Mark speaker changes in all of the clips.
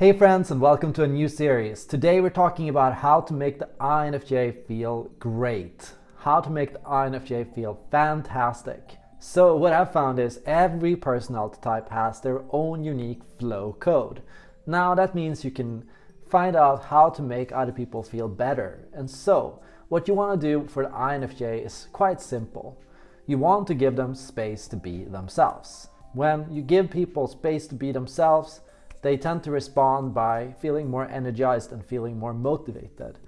Speaker 1: Hey friends and welcome to a new series. Today we're talking about how to make the INFJ feel great. How to make the INFJ feel fantastic. So what I've found is every personality type has their own unique flow code. Now that means you can find out how to make other people feel better. And so what you want to do for the INFJ is quite simple. You want to give them space to be themselves. When you give people space to be themselves, they tend to respond by feeling more energized and feeling more motivated.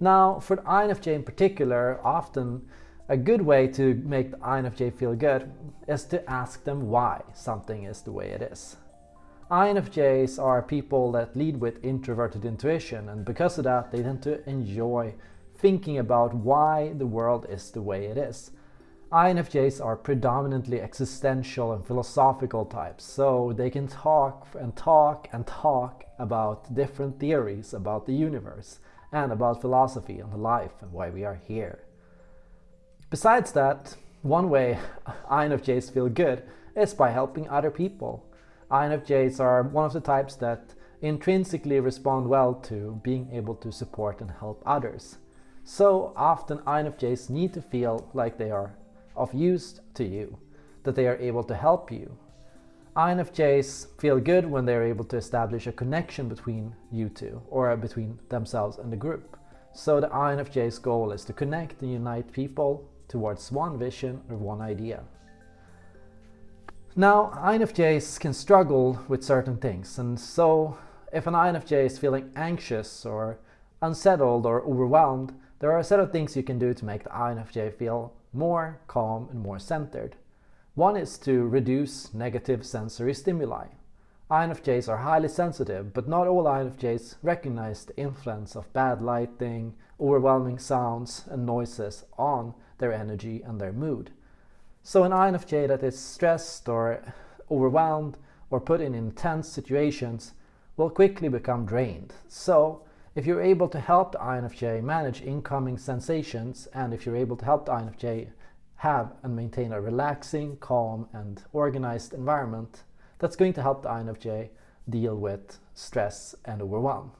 Speaker 1: Now, for the INFJ in particular, often a good way to make the INFJ feel good is to ask them why something is the way it is. INFJs are people that lead with introverted intuition and because of that they tend to enjoy thinking about why the world is the way it is. INFJs are predominantly existential and philosophical types, so they can talk and talk and talk about different theories about the universe and about philosophy and the life and why we are here. Besides that, one way INFJs feel good is by helping other people. INFJs are one of the types that intrinsically respond well to being able to support and help others. So often INFJs need to feel like they are of use to you, that they are able to help you. INFJs feel good when they're able to establish a connection between you two or between themselves and the group. So the INFJ's goal is to connect and unite people towards one vision or one idea. Now, INFJs can struggle with certain things and so if an INFJ is feeling anxious or unsettled or overwhelmed, there are a set of things you can do to make the INFJ feel more calm and more centered. One is to reduce negative sensory stimuli. INFJs are highly sensitive, but not all INFJs recognize the influence of bad lighting, overwhelming sounds and noises on their energy and their mood. So an INFJ that is stressed or overwhelmed or put in intense situations will quickly become drained. So if you're able to help the INFJ manage incoming sensations and if you're able to help the INFJ have and maintain a relaxing, calm and organized environment, that's going to help the INFJ deal with stress and overwhelm.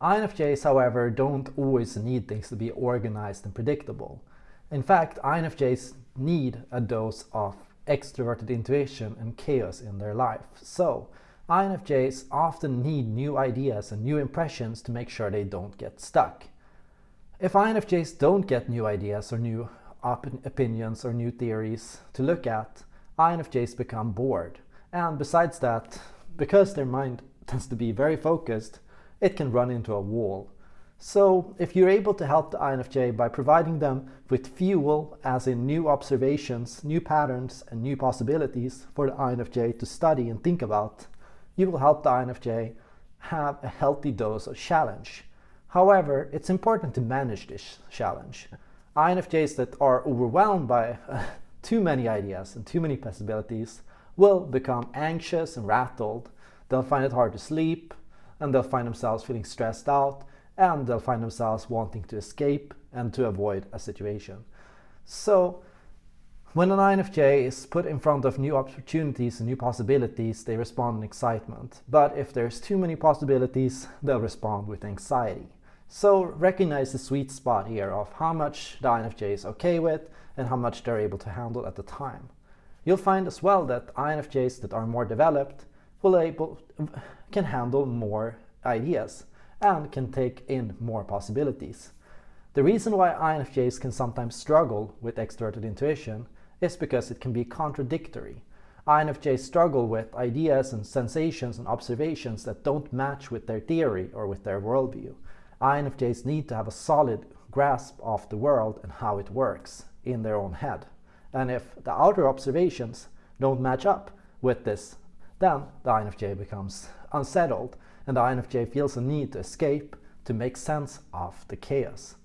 Speaker 1: INFJs, however, don't always need things to be organized and predictable. In fact, INFJs need a dose of extroverted intuition and chaos in their life. So INFJs often need new ideas and new impressions to make sure they don't get stuck. If INFJs don't get new ideas or new op opinions or new theories to look at, INFJs become bored. And besides that, because their mind tends to be very focused, it can run into a wall. So if you're able to help the INFJ by providing them with fuel, as in new observations, new patterns, and new possibilities for the INFJ to study and think about, you will help the INFJ have a healthy dose of challenge. However, it's important to manage this challenge. INFJs that are overwhelmed by uh, too many ideas and too many possibilities will become anxious and rattled. They'll find it hard to sleep and they'll find themselves feeling stressed out and they'll find themselves wanting to escape and to avoid a situation. So when an INFJ is put in front of new opportunities and new possibilities, they respond in excitement. But if there's too many possibilities, they'll respond with anxiety. So recognize the sweet spot here of how much the INFJ is okay with and how much they're able to handle at the time. You'll find as well that INFJs that are more developed will able, can handle more ideas and can take in more possibilities. The reason why INFJs can sometimes struggle with extroverted intuition is because it can be contradictory. INFJs struggle with ideas and sensations and observations that don't match with their theory or with their worldview. INFJs need to have a solid grasp of the world and how it works in their own head. And if the outer observations don't match up with this, then the INFJ becomes unsettled and the INFJ feels a need to escape to make sense of the chaos.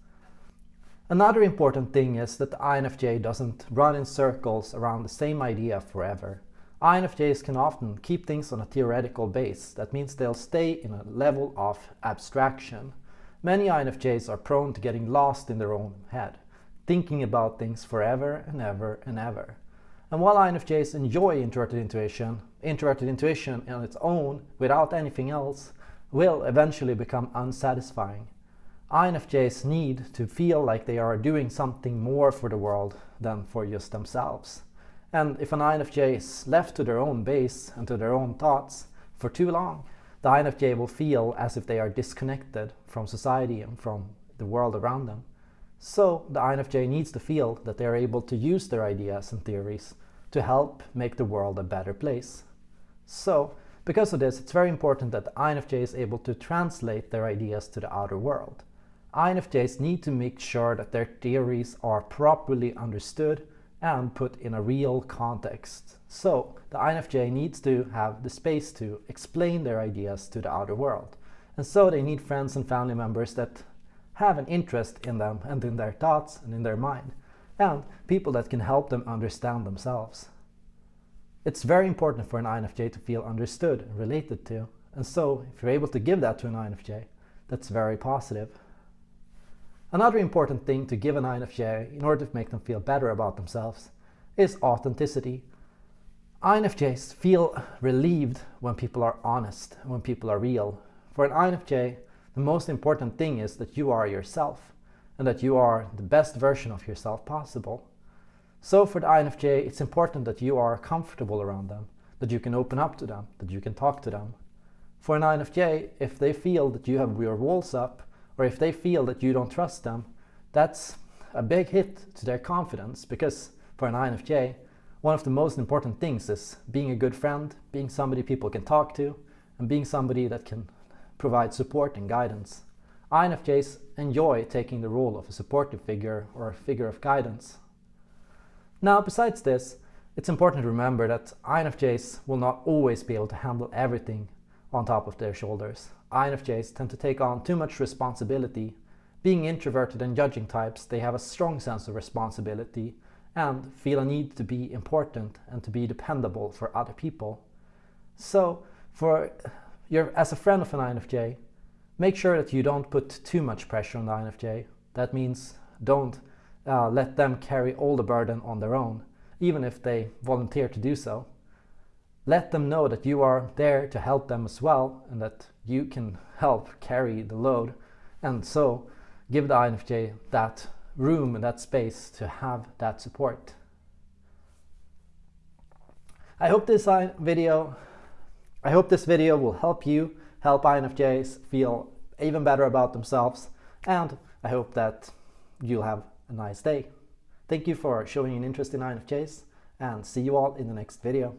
Speaker 1: Another important thing is that the INFJ doesn't run in circles around the same idea forever. INFJs can often keep things on a theoretical base. That means they'll stay in a level of abstraction. Many INFJs are prone to getting lost in their own head, thinking about things forever and ever and ever. And while INFJs enjoy introverted intuition, introverted intuition on its own, without anything else, will eventually become unsatisfying. INFJs need to feel like they are doing something more for the world than for just themselves. And if an INFJ is left to their own base and to their own thoughts for too long, the INFJ will feel as if they are disconnected from society and from the world around them. So the INFJ needs to feel that they are able to use their ideas and theories to help make the world a better place. So because of this, it's very important that the INFJ is able to translate their ideas to the outer world. INFJs need to make sure that their theories are properly understood and put in a real context. So the INFJ needs to have the space to explain their ideas to the outer world. And so they need friends and family members that have an interest in them and in their thoughts and in their mind, and people that can help them understand themselves. It's very important for an INFJ to feel understood and related to, and so if you're able to give that to an INFJ, that's very positive. Another important thing to give an INFJ in order to make them feel better about themselves is authenticity. INFJs feel relieved when people are honest when people are real. For an INFJ, the most important thing is that you are yourself and that you are the best version of yourself possible. So for the INFJ, it's important that you are comfortable around them, that you can open up to them, that you can talk to them. For an INFJ, if they feel that you have your walls up, or if they feel that you don't trust them, that's a big hit to their confidence because for an INFJ, one of the most important things is being a good friend, being somebody people can talk to, and being somebody that can provide support and guidance. INFJs enjoy taking the role of a supportive figure or a figure of guidance. Now, besides this, it's important to remember that INFJs will not always be able to handle everything on top of their shoulders. INFJs tend to take on too much responsibility. Being introverted and judging types, they have a strong sense of responsibility and feel a need to be important and to be dependable for other people. So, for your, as a friend of an INFJ, make sure that you don't put too much pressure on the INFJ. That means don't uh, let them carry all the burden on their own, even if they volunteer to do so let them know that you are there to help them as well and that you can help carry the load and so give the INFJ that room and that space to have that support. I hope this uh, video I hope this video will help you help INFJs feel even better about themselves and I hope that you'll have a nice day. Thank you for showing an interest in INFJs and see you all in the next video.